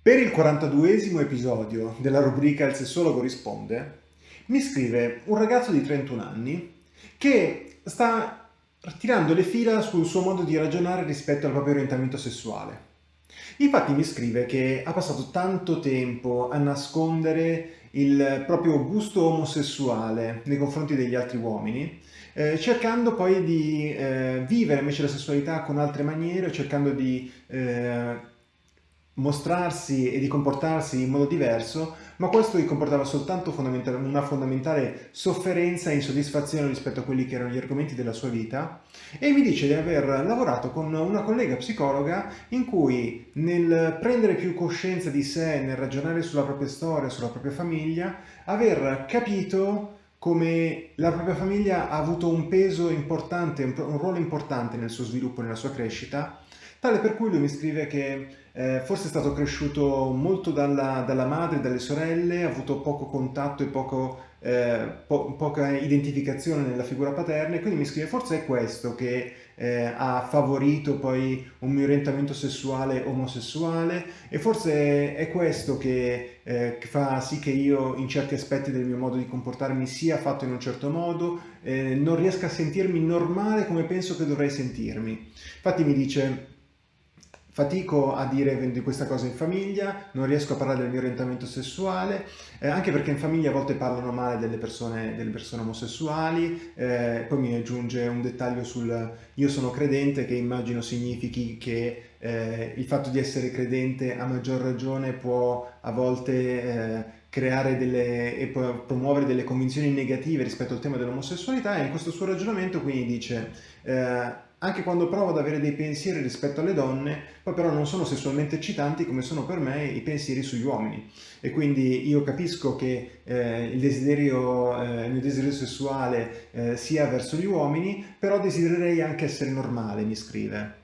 Per il 42esimo episodio della rubrica Il sessologo risponde, mi scrive un ragazzo di 31 anni che sta tirando le fila sul suo modo di ragionare rispetto al proprio orientamento sessuale. Infatti mi scrive che ha passato tanto tempo a nascondere il proprio gusto omosessuale nei confronti degli altri uomini, eh, cercando poi di eh, vivere invece la sessualità con altre maniere, cercando di eh, mostrarsi e di comportarsi in modo diverso, ma questo gli comportava soltanto fondamentale, una fondamentale sofferenza e insoddisfazione rispetto a quelli che erano gli argomenti della sua vita. E mi dice di aver lavorato con una collega psicologa in cui nel prendere più coscienza di sé, nel ragionare sulla propria storia, sulla propria famiglia, aver capito come la propria famiglia ha avuto un peso importante, un ruolo importante nel suo sviluppo, nella sua crescita, tale per cui lui mi scrive che eh, forse è stato cresciuto molto dalla, dalla, madre, dalle sorelle, ha avuto poco contatto e poco, eh, po poca identificazione nella figura paterna e quindi mi scrive forse è questo che eh, ha favorito poi un mio orientamento sessuale omosessuale e forse è questo che, eh, che, fa sì che io in certi aspetti del mio modo di comportarmi sia fatto in un certo modo, eh, non riesca a sentirmi normale come penso che dovrei sentirmi. Infatti mi dice fatico a dire di questa cosa in famiglia, non riesco a parlare del mio orientamento sessuale, eh, anche perché in famiglia a volte parlano male delle persone, delle persone omosessuali, eh, poi mi aggiunge un dettaglio sul io sono credente che immagino significhi che eh, il fatto di essere credente a maggior ragione può a volte eh, creare delle e promuovere delle convinzioni negative rispetto al tema dell'omosessualità e in questo suo ragionamento quindi dice eh, anche quando provo ad avere dei pensieri rispetto alle donne, poi però non sono sessualmente eccitanti come sono per me i pensieri sugli uomini. E quindi io capisco che eh, il, desiderio, eh, il mio desiderio sessuale eh, sia verso gli uomini, però desidererei anche essere normale, mi scrive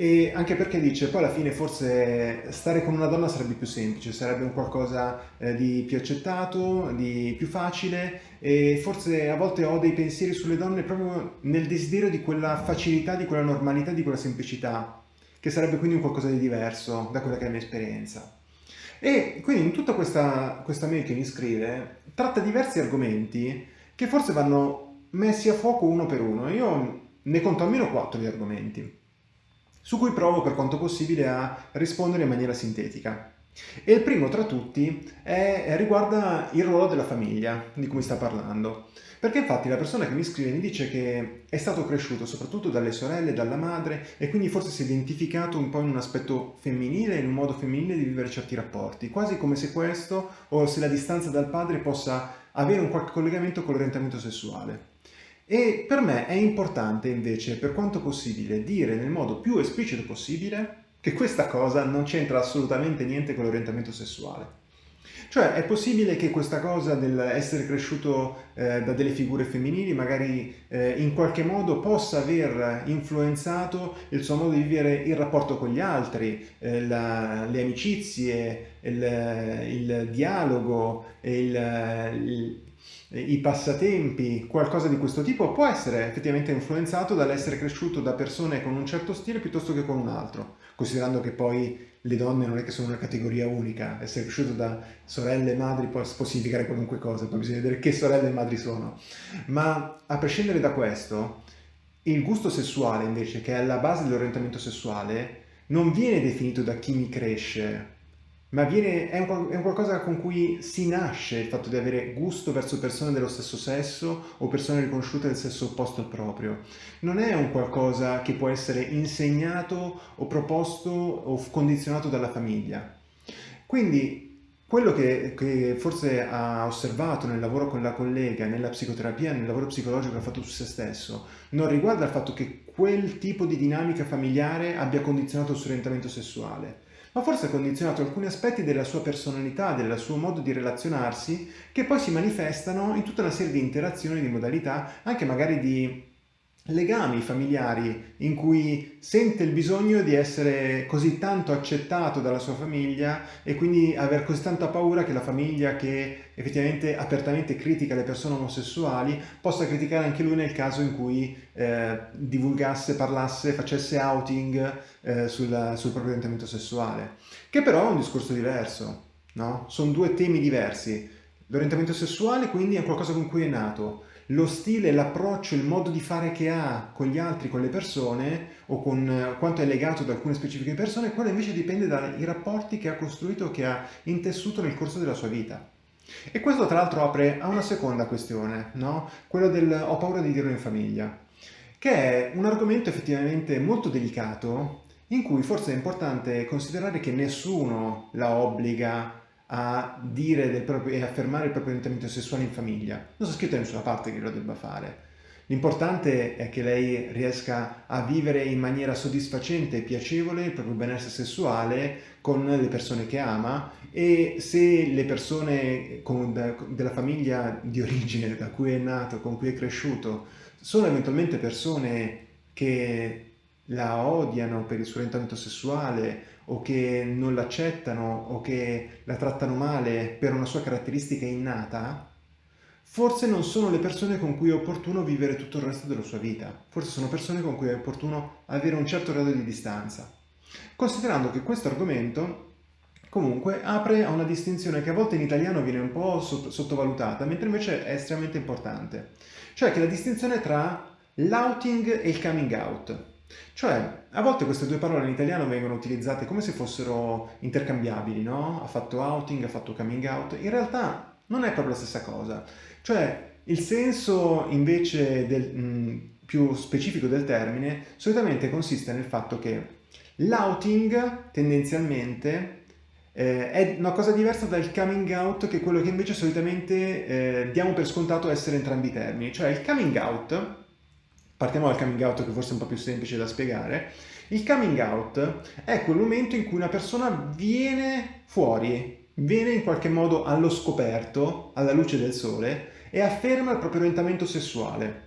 e anche perché dice poi alla fine forse stare con una donna sarebbe più semplice, sarebbe un qualcosa eh, di più accettato, di più facile e forse a volte ho dei pensieri sulle donne proprio nel desiderio di quella facilità, di quella normalità, di quella semplicità, che sarebbe quindi un qualcosa di diverso da quella che è la mia esperienza. E quindi in tutta questa, questa mail che mi scrive tratta diversi argomenti che forse vanno messi a fuoco uno per uno. Io ne conto almeno quattro di argomenti su cui provo per quanto possibile a rispondere in maniera sintetica. E il primo tra tutti è, riguarda il ruolo della famiglia di cui sta parlando. Perché infatti la persona che mi scrive mi dice che è stato cresciuto soprattutto dalle sorelle, dalla madre e quindi forse si è identificato un po' in un aspetto femminile, in un modo femminile di vivere certi rapporti, quasi come se questo o se la distanza dal padre possa avere un qualche collegamento con l'orientamento sessuale. E per me è importante invece, per quanto possibile, dire nel modo più esplicito possibile che questa cosa non c'entra assolutamente niente con l'orientamento sessuale. Cioè è possibile che questa cosa dell'essere cresciuto eh, da delle figure femminili magari eh, in qualche modo possa aver influenzato il suo modo di vivere il rapporto con gli altri, eh, la, le amicizie, il, il dialogo, il, il i passatempi, qualcosa di questo tipo può essere effettivamente influenzato dall'essere cresciuto da persone con un certo stile piuttosto che con un altro, considerando che poi le donne non è che sono una categoria unica, essere cresciuto da sorelle e madri può, può significare qualunque cosa, poi bisogna vedere che sorelle e madri sono. Ma a prescindere da questo, il gusto sessuale invece, che è alla base dell'orientamento sessuale, non viene definito da chi mi cresce, ma viene, è, un, è, un, qualcosa con cui si nasce il fatto di avere gusto verso persone dello stesso sesso o persone riconosciute del sesso opposto al proprio. Non è un qualcosa che può essere insegnato o proposto o condizionato dalla famiglia. Quindi quello che, che, forse ha osservato nel lavoro con la collega, nella psicoterapia, nel lavoro psicologico che ha fatto su se stesso, non riguarda il fatto che quel tipo di dinamica familiare abbia condizionato il suo orientamento sessuale, ma forse ha condizionato alcuni aspetti della sua personalità, del suo modo di relazionarsi, che poi si manifestano in tutta una serie di interazioni, di modalità, anche magari di legami familiari in cui sente il bisogno di essere così tanto accettato dalla sua famiglia e quindi aver così tanta paura che la famiglia che effettivamente apertamente critica le persone omosessuali possa criticare anche lui nel caso in cui eh, divulgasse, parlasse, facesse outing eh, sul, sul proprio orientamento sessuale, che però è un discorso diverso, no? Sono due temi diversi. L'orientamento sessuale quindi è qualcosa con cui è nato, lo stile, l'approccio, il modo di fare che ha con gli altri, con le persone o con eh, quanto è legato ad alcune specifiche persone, quello invece dipende dai rapporti che ha costruito, che ha intessuto nel corso della sua vita. E questo tra l'altro apre a una seconda questione, no? quello del ho paura di dirlo in famiglia, che è un argomento effettivamente molto delicato in cui forse è importante considerare che nessuno la obbliga a dire proprio, e affermare il proprio orientamento sessuale in famiglia. Non sta scritto da nessuna parte che lo debba fare. L'importante è che lei riesca a vivere in maniera soddisfacente e piacevole il proprio benessere sessuale con le persone che ama e se le persone con, da, della famiglia di origine da cui è nato, con cui è cresciuto, sono eventualmente persone che la odiano per il suo orientamento sessuale o che non l'accettano o che la trattano male per una sua caratteristica innata, forse non sono le persone con cui è opportuno vivere tutto il resto della sua vita. Forse sono persone con cui è opportuno avere un certo grado di distanza. Considerando che questo argomento comunque apre a una distinzione che a volte in italiano viene un po' sottovalutata, mentre invece è estremamente importante. Cioè che la distinzione tra l'outing e il coming out. Cioè, a volte queste due parole in italiano vengono utilizzate come se fossero intercambiabili, no? Ha fatto outing, ha fatto coming out. In realtà non è proprio la stessa cosa. Cioè, il senso invece del, mh, più specifico del termine solitamente consiste nel fatto che l'outing tendenzialmente eh, è una cosa diversa dal coming out che è quello che invece solitamente eh, diamo per scontato essere entrambi i termini. Cioè il coming out Partiamo dal coming out che forse è un po' più semplice da spiegare. Il coming out è quel momento in cui una persona viene fuori, viene in qualche modo allo scoperto, alla luce del sole, e afferma il proprio orientamento sessuale,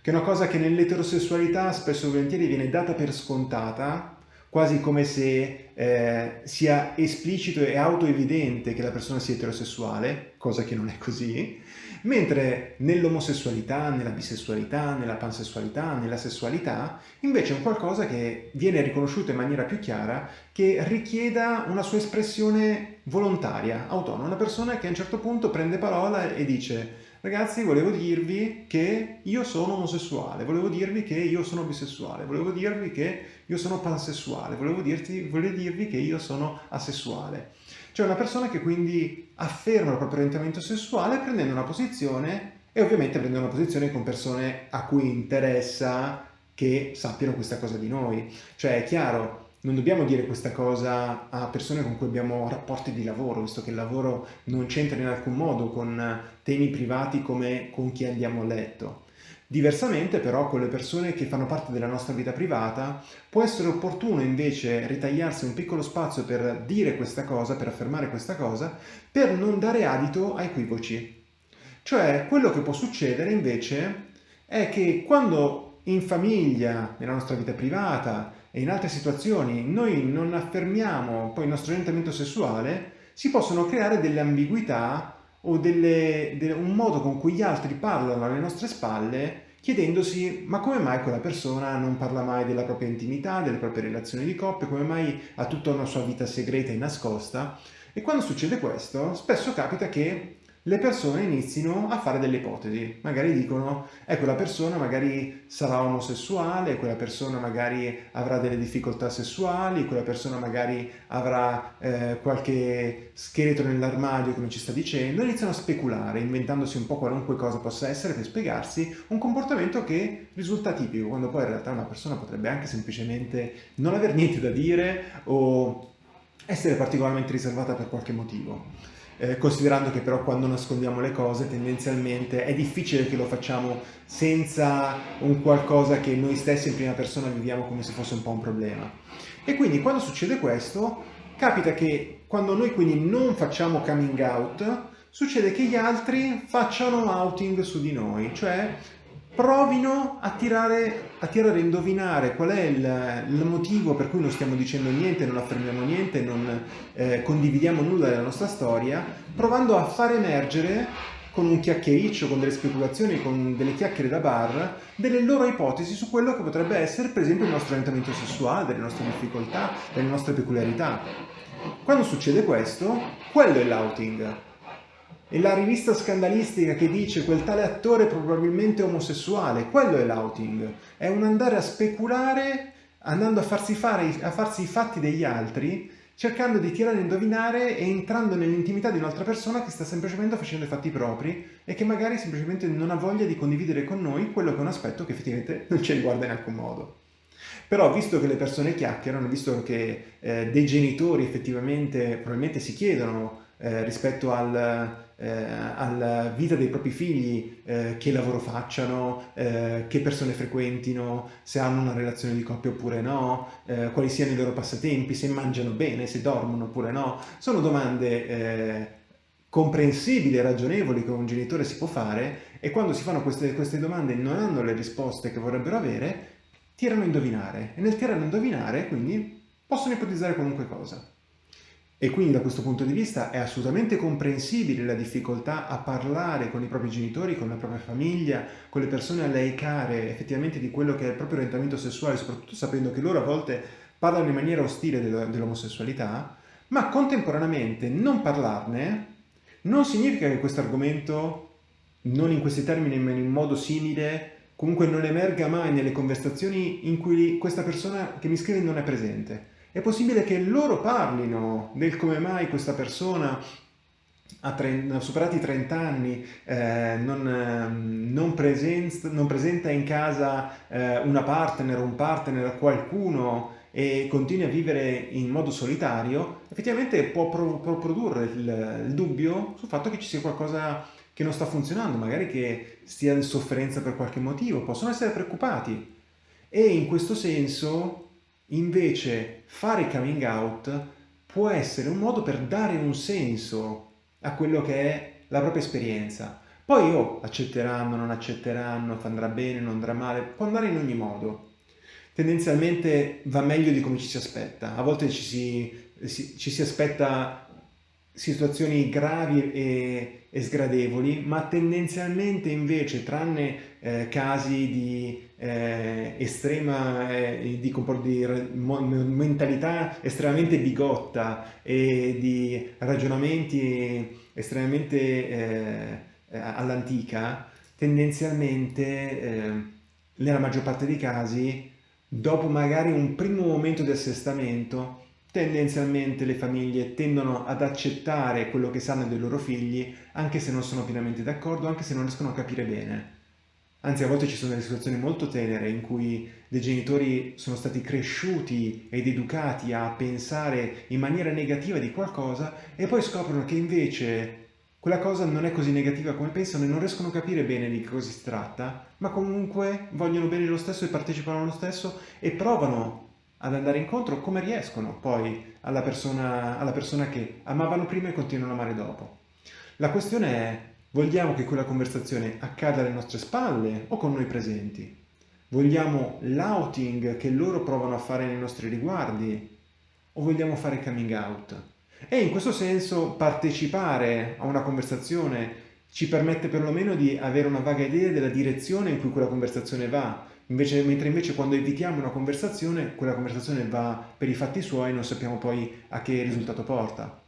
che è una cosa che nell'eterosessualità spesso e volentieri viene data per scontata, quasi come se eh, sia esplicito e autoevidente che la persona sia eterosessuale, cosa che non è così, mentre nell'omosessualità, nella bisessualità, nella pansessualità, nella sessualità, invece è un qualcosa che viene riconosciuto in maniera più chiara, che richieda una sua espressione volontaria, autonoma, una persona che a un certo punto prende parola e dice Ragazzi, volevo dirvi che io sono omosessuale, volevo dirvi che io sono bisessuale, volevo dirvi che io sono pansessuale, volevo, dirti, volevo dirvi che io sono asessuale. Cioè una persona che quindi afferma il proprio orientamento sessuale prendendo una posizione e ovviamente prendendo una posizione con persone a cui interessa che sappiano questa cosa di noi. Cioè è chiaro, non dobbiamo dire questa cosa a persone con cui abbiamo rapporti di lavoro, visto che il lavoro non c'entra in alcun modo con temi privati come con chi andiamo a letto. Diversamente però con le persone che fanno parte della nostra vita privata può essere opportuno invece ritagliarsi un piccolo spazio per dire questa cosa, per affermare questa cosa, per non dare adito a equivoci. Cioè quello che può succedere invece è che quando in famiglia, nella nostra vita privata e in altre situazioni noi non affermiamo poi il nostro orientamento sessuale, si possono creare delle ambiguità o delle, de, un modo con cui gli altri parlano alle nostre spalle chiedendosi ma come mai quella persona non parla mai della propria intimità, delle proprie relazioni di coppia, come mai ha tutta una sua vita segreta e nascosta? E quando succede questo spesso capita che le persone inizino a fare delle ipotesi, magari dicono eh quella persona magari sarà omosessuale, quella persona magari avrà delle difficoltà sessuali, quella persona magari avrà eh, qualche scheletro nell'armadio come ci sta dicendo, iniziano a speculare inventandosi un po' qualunque cosa possa essere per spiegarsi un comportamento che risulta tipico, quando poi in realtà una persona potrebbe anche semplicemente non aver niente da dire o essere particolarmente riservata per qualche motivo eh, considerando che però quando nascondiamo le cose tendenzialmente è difficile che lo facciamo senza un qualcosa che noi stessi in prima persona viviamo come se fosse un po' un problema. E quindi quando succede questo, capita che quando noi quindi non facciamo coming out, succede che gli altri facciano outing su di noi, cioè provino a tirare, a tirare a indovinare qual è il, il, motivo per cui non stiamo dicendo niente, non affermiamo niente, non eh, condividiamo nulla della nostra storia, provando a far emergere con un chiacchiericcio, con delle speculazioni, con delle chiacchiere da bar, delle loro ipotesi su quello che potrebbe essere per esempio il nostro orientamento sessuale, delle nostre difficoltà, delle nostre peculiarità. Quando succede questo, quello è l'outing. E la rivista scandalistica che dice quel tale attore probabilmente omosessuale, quello è l'outing. È un andare a speculare, andando a farsi, fare, a farsi i fatti degli altri, cercando di tirare a indovinare e entrando nell'intimità di un'altra persona che sta semplicemente facendo i fatti propri e che magari semplicemente non ha voglia di condividere con noi quello che è un aspetto che effettivamente non ci riguarda in alcun modo. Però visto che le persone chiacchierano, visto che eh, dei genitori effettivamente probabilmente si chiedono eh, rispetto al, eh, alla vita dei propri figli, eh, che lavoro facciano, eh, che persone frequentino, se hanno una relazione di coppia oppure no, eh, quali siano i loro passatempi, se mangiano bene, se dormono oppure no. Sono domande eh, comprensibili e ragionevoli che un genitore si può fare e quando si fanno queste, queste domande e non hanno le risposte che vorrebbero avere, tirano a indovinare e nel tirare a indovinare quindi possono ipotizzare qualunque cosa. E quindi da questo punto di vista è assolutamente comprensibile la difficoltà a parlare con i propri genitori, con la propria famiglia, con le persone a lei care effettivamente di quello che è il proprio orientamento sessuale, soprattutto sapendo che loro a volte parlano in maniera ostile dell'omosessualità, ma contemporaneamente non parlarne non significa che questo argomento, non in questi termini ma in modo simile, comunque non emerga mai nelle conversazioni in cui questa persona che mi scrive non è presente è possibile che loro parlino del come mai questa persona ha, superati i 30 anni, eh, non, ehm, non, presenta, non, presenta in casa eh, una partner un partner, qualcuno e continua a vivere in modo solitario, effettivamente può, pro, può produrre il, il dubbio sul fatto che ci sia qualcosa che non sta funzionando, magari che stia in sofferenza per qualche motivo, possono essere preoccupati. E in questo senso Invece fare coming out può essere un modo per dare un senso a quello che è la propria esperienza. Poi oh, accetteranno, non accetteranno, andrà bene, non andrà male, può andare in ogni modo. Tendenzialmente va meglio di come ci si aspetta. A volte ci si, si, ci si aspetta situazioni gravi e, e, sgradevoli, ma tendenzialmente invece, tranne eh, casi di eh, estrema, eh, di, di mentalità estremamente bigotta e di ragionamenti estremamente eh, all'antica, tendenzialmente, eh, nella maggior parte dei casi, dopo magari un primo momento di assestamento, tendenzialmente le famiglie tendono ad accettare quello che sanno dei loro figli, anche se non sono pienamente d'accordo, anche se non riescono a capire bene. Anzi, a volte ci sono delle situazioni molto tenere in cui dei genitori sono stati cresciuti ed educati a pensare in maniera negativa di qualcosa e poi scoprono che invece quella cosa non è così negativa come pensano e non riescono a capire bene di che cosa si tratta, ma comunque vogliono bene lo stesso e partecipano lo stesso e provano ad andare incontro come riescono poi alla persona, alla persona che amavano prima e continuano a amare dopo. La questione è Vogliamo che quella conversazione accada alle nostre spalle o con noi presenti? Vogliamo l'outing che loro provano a fare nei nostri riguardi o vogliamo fare coming out? E in questo senso partecipare a una conversazione ci permette perlomeno di avere una vaga idea della direzione in cui quella conversazione va, invece, mentre invece quando evitiamo una conversazione, quella conversazione va per i fatti suoi e non sappiamo poi a che risultato porta.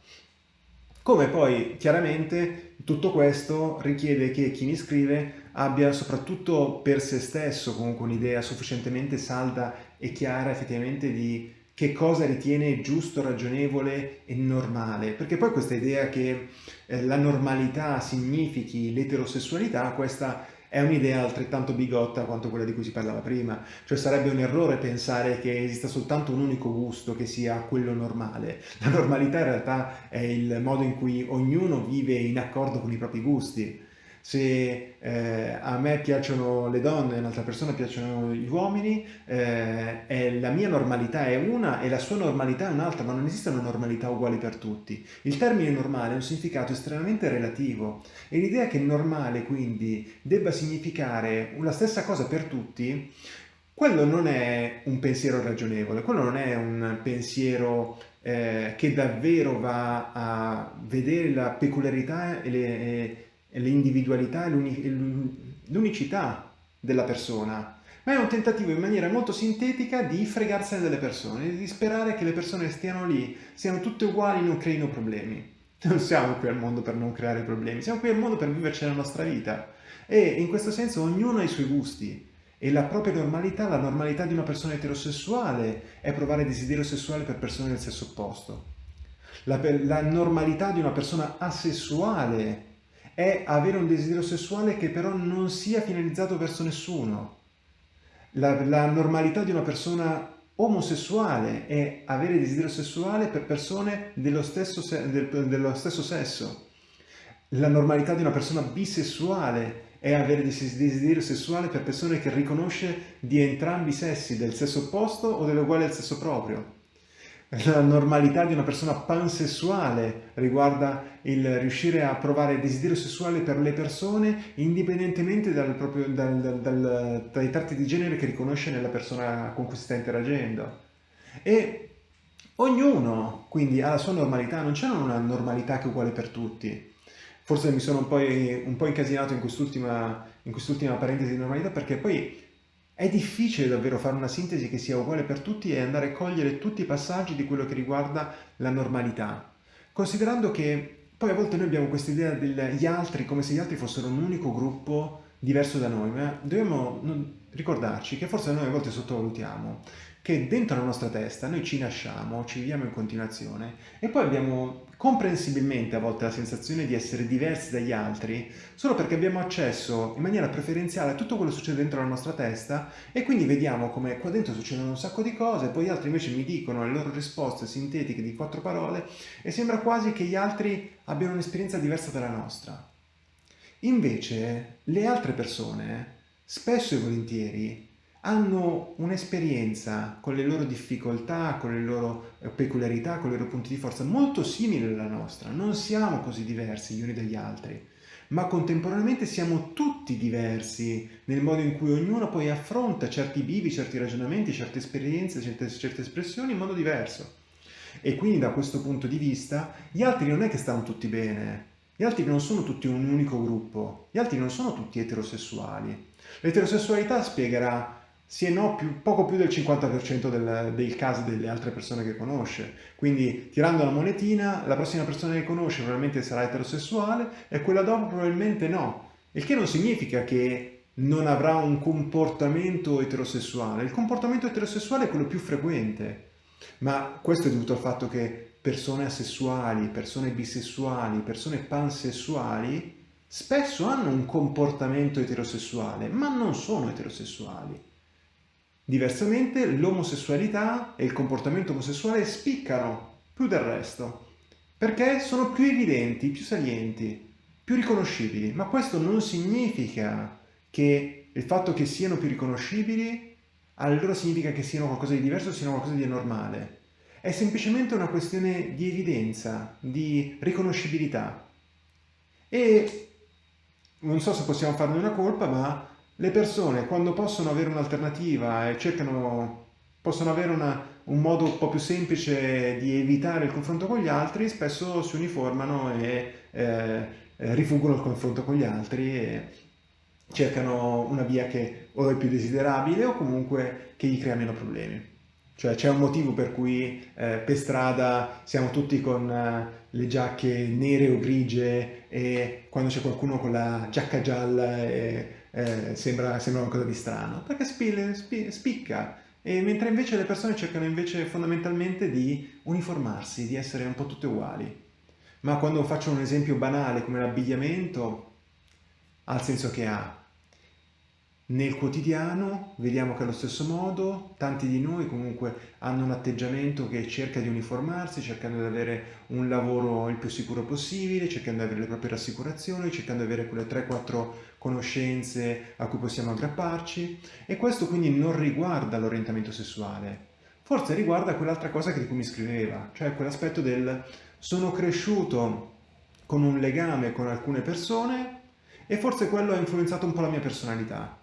Come poi chiaramente tutto questo richiede che chi mi scrive abbia soprattutto per se stesso comunque un'idea sufficientemente salda e chiara effettivamente di che cosa ritiene giusto, ragionevole e normale, perché poi questa idea che eh, la normalità significhi l'eterosessualità, questa è un'idea altrettanto bigotta quanto quella di cui si parlava prima, cioè sarebbe un errore pensare che esista soltanto un unico gusto che sia quello normale. La normalità in realtà è il modo in cui ognuno vive in accordo con i propri gusti. Se eh, a me piacciono le donne, a un'altra persona piacciono gli uomini, eh, la mia normalità è una e la sua normalità è un'altra, ma non esiste una normalità uguale per tutti. Il termine normale ha un significato estremamente relativo e l'idea che normale quindi debba significare la stessa cosa per tutti quello non è un pensiero ragionevole, quello non è un pensiero eh, che davvero va a vedere la peculiarità e, le, e l'individualità e l'unicità della persona, ma è un tentativo in maniera molto sintetica di fregarsene delle persone, di sperare che le persone stiano lì, siano tutte uguali non creino problemi. Non siamo qui al mondo per non creare problemi, siamo qui al mondo per viverci la nostra vita. E in questo senso ognuno ha i suoi gusti, e la propria normalità, la normalità di una persona eterosessuale è provare desiderio sessuale per persone del sesso opposto. La, la normalità di una persona asessuale è avere un desiderio sessuale che però non sia finalizzato verso nessuno. La, la normalità di una persona omosessuale è avere desiderio sessuale per persone dello stesso, del, dello stesso sesso. La normalità di una persona bisessuale è avere desiderio sessuale per persone che riconosce di entrambi i sessi, del sesso opposto o dell'uguale al sesso proprio. La normalità di una persona pansessuale riguarda il riuscire a provare desiderio sessuale per le persone indipendentemente dal proprio, dal, dal, dal, dai tratti di genere che riconosce nella persona con cui si sta interagendo. E ognuno quindi ha la sua normalità, non c'è una normalità che è uguale per tutti. Forse mi sono un po', un po incasinato in quest'ultima, quest'ultima parentesi di normalità perché poi è difficile davvero fare una sintesi che sia uguale per tutti e andare a cogliere tutti i passaggi di quello che riguarda la normalità. Considerando che poi a volte noi abbiamo questa idea degli altri come se gli altri fossero un unico gruppo diverso da noi, ma dobbiamo ricordarci che forse noi a volte sottovalutiamo che dentro la nostra testa noi ci nasciamo, ci viviamo in continuazione e poi abbiamo comprensibilmente a volte la sensazione di essere diversi dagli altri solo perché abbiamo accesso in maniera preferenziale a tutto quello che succede dentro la nostra testa e quindi vediamo come qua dentro succedono un sacco di cose, poi gli altri invece mi dicono le loro risposte sintetiche di quattro parole e sembra quasi che gli altri abbiano un'esperienza diversa dalla nostra. Invece le altre persone, spesso e volentieri, hanno un'esperienza con le loro difficoltà, con le loro eh, peculiarità, con i loro punti di forza molto simile alla nostra. Non siamo così diversi gli uni dagli altri, ma contemporaneamente siamo tutti diversi nel modo in cui ognuno poi affronta certi bivi, certi ragionamenti, certe esperienze, certe, certe espressioni in modo diverso. E quindi da questo punto di vista gli altri non è che stanno tutti bene, gli altri non sono tutti un unico gruppo, gli altri non sono tutti eterosessuali. L'eterosessualità spiegherà sì no, più, poco più del 50% del, dei casi delle altre persone che conosce. Quindi tirando la monetina, la prossima persona che conosce probabilmente sarà eterosessuale e quella dopo probabilmente no. Il che non significa che non avrà un comportamento eterosessuale. Il comportamento eterosessuale è quello più frequente, ma questo è dovuto al fatto che persone asessuali, persone bisessuali, persone pansessuali spesso hanno un comportamento eterosessuale, ma non sono eterosessuali. Diversamente l'omosessualità e il comportamento omosessuale spiccano più del resto, perché sono più evidenti, più salienti, più riconoscibili. Ma questo non significa che il fatto che siano più riconoscibili allora significa che siano qualcosa di diverso, siano qualcosa di anormale. È semplicemente una questione di evidenza, di riconoscibilità. E non so se possiamo farne una colpa, ma le persone quando possono avere un'alternativa e cercano, possono avere una, un modo un po' più semplice di evitare il confronto con gli altri, spesso si uniformano e eh, rifuggono il confronto con gli altri e cercano una via che o è più desiderabile o comunque che gli crea meno problemi. Cioè c'è un motivo per cui eh, per strada siamo tutti con eh, le giacche nere o grigie e quando c'è qualcuno con la giacca gialla e eh, sembra, sembra una cosa di strano, perché spille, spi, spicca. E mentre invece le persone cercano invece fondamentalmente di uniformarsi, di essere un po' tutte uguali. Ma quando faccio un esempio banale come l'abbigliamento, ha il senso che ha. nel quotidiano vediamo che allo stesso modo tanti di noi comunque hanno un atteggiamento che cerca di uniformarsi, cercando di avere un lavoro il più sicuro possibile, cercando di avere le proprie rassicurazioni, cercando di avere quelle 3-4 conoscenze a cui possiamo aggrapparci e questo quindi non riguarda l'orientamento sessuale, forse riguarda quell'altra cosa di cui mi scriveva, cioè quell'aspetto del sono cresciuto con un legame con alcune persone e forse quello ha influenzato un po' la mia personalità.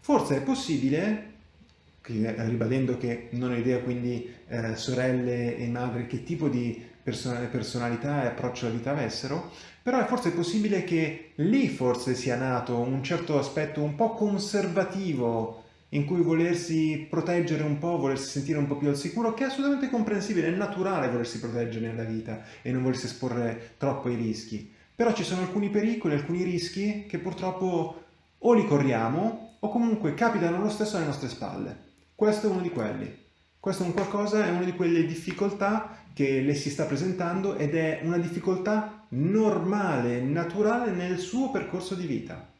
Forse è possibile, ribadendo che non ho idea quindi eh, sorelle e madri che tipo di personalità e approccio alla vita avessero, però è forse possibile che lì forse sia nato un certo aspetto un po' conservativo in cui volersi proteggere un po', volersi sentire un po' più al sicuro, che è assolutamente comprensibile, è naturale volersi proteggere nella vita e non volersi esporre troppo ai rischi. Però ci sono alcuni pericoli, alcuni rischi che purtroppo o li corriamo o comunque capitano lo stesso alle nostre spalle. Questo è uno di quelli. Questo è un qualcosa, è una di quelle difficoltà che le si sta presentando ed è una difficoltà normale, naturale nel suo percorso di vita.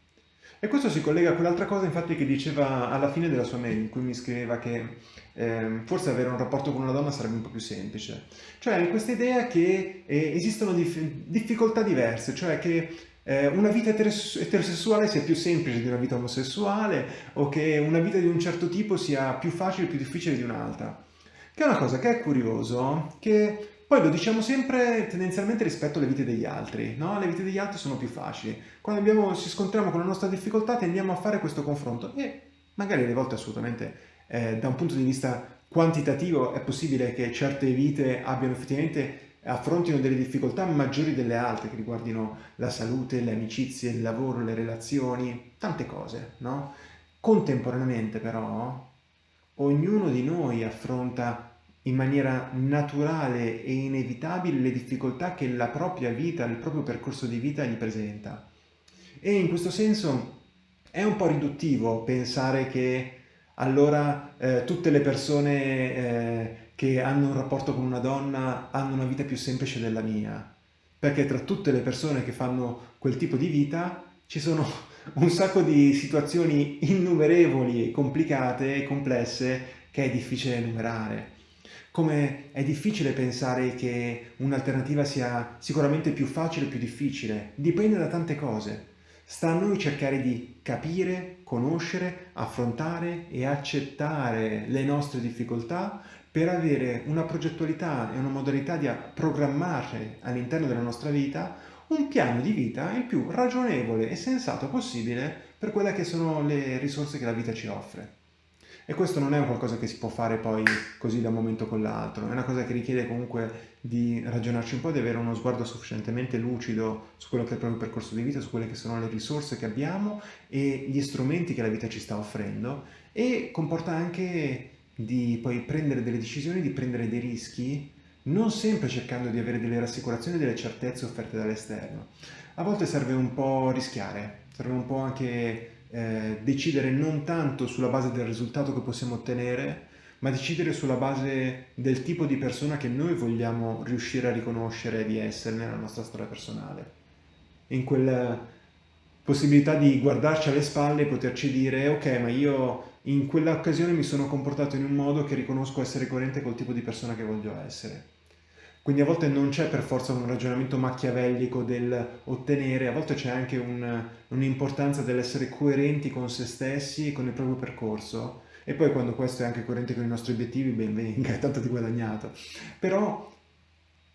E questo si collega a quell'altra cosa infatti che diceva alla fine della sua mail, in cui mi scriveva che eh, forse avere un rapporto con una donna sarebbe un po' più semplice. Cioè questa idea che eh, esistono dif difficoltà diverse, cioè che eh, una vita eterosessuale sia più semplice di una vita omosessuale o che una vita di un certo tipo sia più facile o più difficile di un'altra. Che è una cosa che è curioso, che poi lo diciamo sempre tendenzialmente rispetto alle vite degli altri, no? Le vite degli altri sono più facili. Quando abbiamo, ci scontriamo con la nostra difficoltà tendiamo a fare questo confronto e magari alle volte assolutamente eh, da un punto di vista quantitativo è possibile che certe vite abbiano effettivamente affrontino delle difficoltà maggiori delle altre che riguardino la salute, le amicizie, il lavoro, le relazioni, tante cose, no? Contemporaneamente però ognuno di noi affronta in maniera naturale e inevitabile le difficoltà che la propria vita, il proprio percorso di vita gli presenta. E in questo senso è un po' riduttivo pensare che allora eh, tutte le persone eh, che hanno un rapporto con una donna hanno una vita più semplice della mia, perché tra tutte le persone che fanno quel tipo di vita ci sono un sacco di situazioni innumerevoli, complicate e complesse che è difficile enumerare. Come è difficile pensare che un'alternativa sia sicuramente più facile o più difficile, dipende da tante cose. Sta a noi cercare di capire, conoscere, affrontare e accettare le nostre difficoltà per avere una progettualità e una modalità di programmare all'interno della nostra vita un piano di vita il più ragionevole e sensato possibile per quelle che sono le risorse che la vita ci offre. E questo non è qualcosa che si può fare poi così da un momento con l'altro, è una cosa che richiede comunque di ragionarci un po', di avere uno sguardo sufficientemente lucido su quello che è il proprio percorso di vita, su quelle che sono le risorse che abbiamo e gli strumenti che la vita ci sta offrendo e comporta anche di poi prendere delle decisioni, di prendere dei rischi, non sempre cercando di avere delle rassicurazioni e delle certezze offerte dall'esterno. A volte serve un po' rischiare, serve un po' anche eh, decidere non tanto sulla base del risultato che possiamo ottenere, ma decidere sulla base del tipo di persona che noi vogliamo riuscire a riconoscere di essere nella nostra storia personale. In quella possibilità di guardarci alle spalle e poterci dire ok, ma io in quell'occasione mi sono comportato in un modo che riconosco essere coerente col tipo di persona che voglio essere. Quindi a volte non c'è per forza un ragionamento macchiavellico del ottenere, a volte c'è anche un'importanza un dell'essere coerenti con se stessi e con il proprio percorso. E poi quando questo è anche coerente con i nostri obiettivi, ben venga, è tanto di guadagnato. Però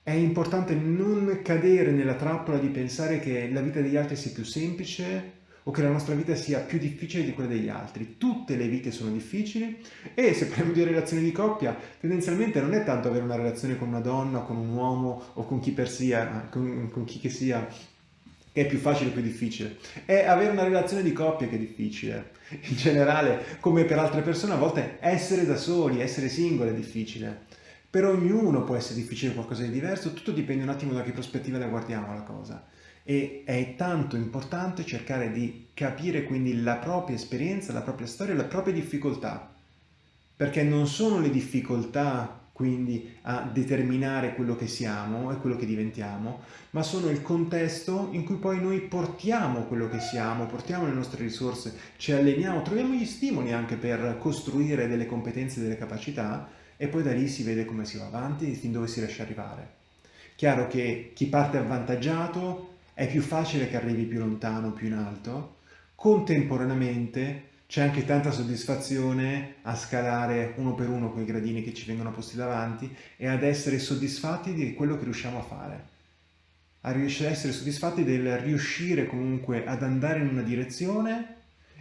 è importante non cadere nella trappola di pensare che la vita degli altri sia più semplice o che la nostra vita sia più difficile di quella degli altri. Tutte le vite sono difficili e se parliamo di relazioni di coppia, tendenzialmente non è tanto avere una relazione con una donna, con un uomo o con chi per sia, con, con chi che sia, che è più facile o più difficile. È avere una relazione di coppia che è difficile. In generale, come per altre persone, a volte essere da soli, essere singoli è difficile. Per ognuno può essere difficile qualcosa di diverso, tutto dipende un attimo da che prospettiva la guardiamo la cosa e è tanto importante cercare di capire quindi la propria esperienza, la propria storia, le proprie difficoltà, perché non sono le difficoltà quindi a determinare quello che siamo e quello che diventiamo, ma sono il contesto in cui poi noi portiamo quello che siamo, portiamo le nostre risorse, ci alleniamo, troviamo gli stimoli anche per costruire delle competenze, delle capacità e poi da lì si vede come si va avanti e fin dove si riesce ad arrivare. Chiaro che chi parte avvantaggiato è più facile che arrivi più lontano, più in alto, contemporaneamente c'è anche tanta soddisfazione a scalare uno per uno quei gradini che ci vengono posti davanti e ad essere soddisfatti di quello che riusciamo a fare. A riuscire a essere soddisfatti del riuscire comunque ad andare in una direzione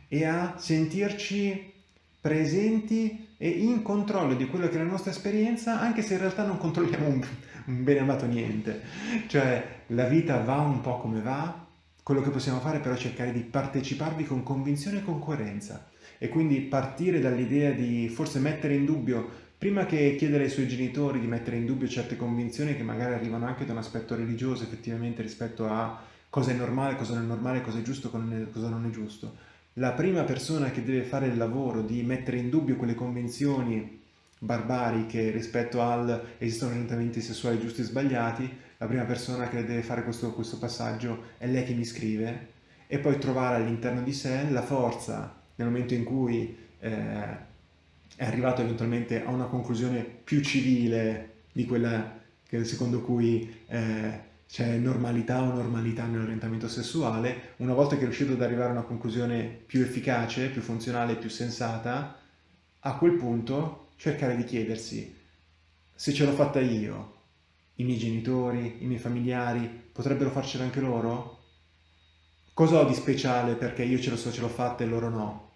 e a sentirci presenti e in controllo di quello che è la nostra esperienza, anche se in realtà non controlliamo un bene amato niente. Cioè la vita va un po' come va, quello che possiamo fare però è cercare di parteciparvi con convinzione e con coerenza e quindi partire dall'idea di forse mettere in dubbio, prima che chiedere ai suoi genitori di mettere in dubbio certe convinzioni che magari arrivano anche da un aspetto religioso effettivamente rispetto a cosa è normale, cosa non è normale, cosa è giusto, cosa non è giusto. La prima persona che deve fare il lavoro di mettere in dubbio quelle convinzioni barbariche rispetto al esistono orientamenti sessuali giusti e sbagliati la prima persona che deve fare questo, questo passaggio è lei che mi scrive e poi trovare all'interno di sé la forza nel momento in cui eh, è arrivato eventualmente a una conclusione più civile di quella che, secondo cui eh, c'è normalità o normalità nell'orientamento sessuale, una volta che è riuscito ad arrivare a una conclusione più efficace, più funzionale, più sensata, a quel punto cercare di chiedersi se ce l'ho fatta io, i miei genitori, i miei familiari, potrebbero farcela anche loro? Cosa ho di speciale perché io ce lo so, ce l'ho fatta e loro no?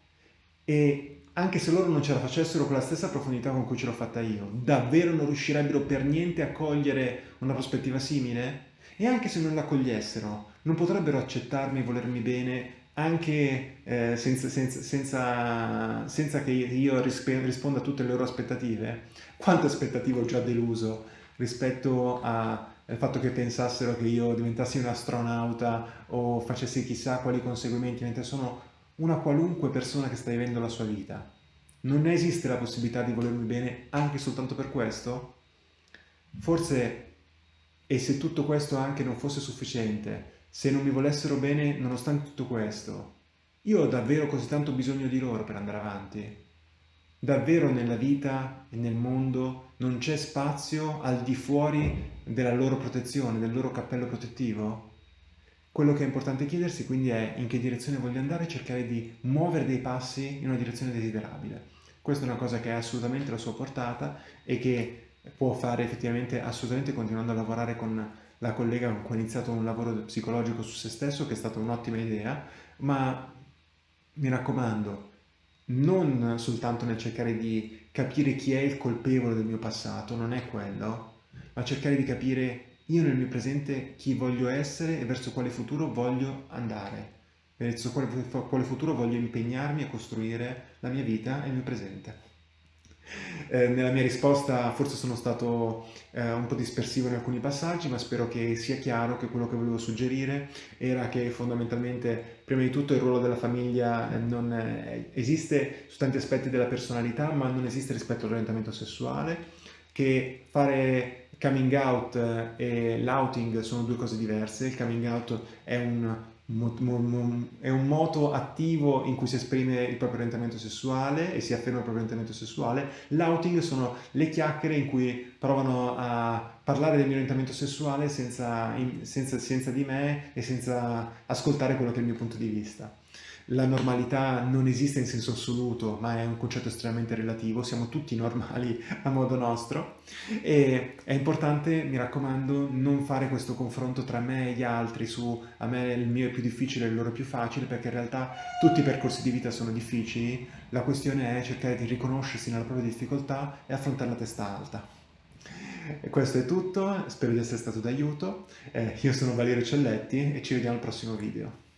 E anche se loro non ce la facessero con la stessa profondità con cui ce l'ho fatta io, davvero non riuscirebbero per niente a cogliere una prospettiva simile? E anche se non la cogliessero, non potrebbero accettarmi e volermi bene anche eh, senza, senza, senza, senza, che io risponda a tutte le loro aspettative? Quante aspettative ho già deluso rispetto al fatto che pensassero che io diventassi un astronauta o facessi chissà quali conseguimenti, mentre sono una qualunque persona che sta vivendo la sua vita. Non esiste la possibilità di volermi bene anche soltanto per questo? Forse, e se tutto questo anche non fosse sufficiente, se non mi volessero bene nonostante tutto questo, io ho davvero così tanto bisogno di loro per andare avanti? Davvero nella vita e nel mondo non c'è spazio al di fuori della loro protezione, del loro cappello protettivo? Quello che è importante chiedersi quindi è in che direzione voglio andare e cercare di muovere dei passi in una direzione desiderabile. Questa è una cosa che ha assolutamente la sua portata e che può fare effettivamente assolutamente continuando a lavorare con la collega ha iniziato un lavoro psicologico su se stesso che è stata un'ottima idea, ma mi raccomando, non soltanto nel cercare di capire chi è il colpevole del mio passato, non è quello, ma cercare di capire io nel mio presente chi voglio essere e verso quale futuro voglio andare, verso quale, quale futuro voglio impegnarmi a costruire la mia vita e il mio presente. Eh, nella mia risposta forse sono stato eh, un po' dispersivo in alcuni passaggi, ma spero che sia chiaro che quello che volevo suggerire era che fondamentalmente, prima di tutto, il ruolo della famiglia eh, non esiste su tanti aspetti della personalità, ma non esiste rispetto all'orientamento sessuale, che fare coming out eh, e l'outing sono due cose diverse. Il coming out è un è un moto attivo in cui si esprime il proprio orientamento sessuale e si afferma il proprio orientamento sessuale. L'outing sono le chiacchiere in cui provano a parlare del mio orientamento sessuale senza, senza, senza di me e senza ascoltare quello che è il mio punto di vista la normalità non esiste in senso assoluto, ma è un concetto estremamente relativo, siamo tutti normali a modo nostro. E è importante, mi raccomando, non fare questo confronto tra me e gli altri su a me il mio è più difficile e il loro è più facile, perché in realtà tutti i percorsi di vita sono difficili, la questione è cercare di riconoscersi nella propria difficoltà e affrontare la testa alta. E questo è tutto, spero di essere stato d'aiuto, eh, io sono Valerio Celletti e ci vediamo al prossimo video.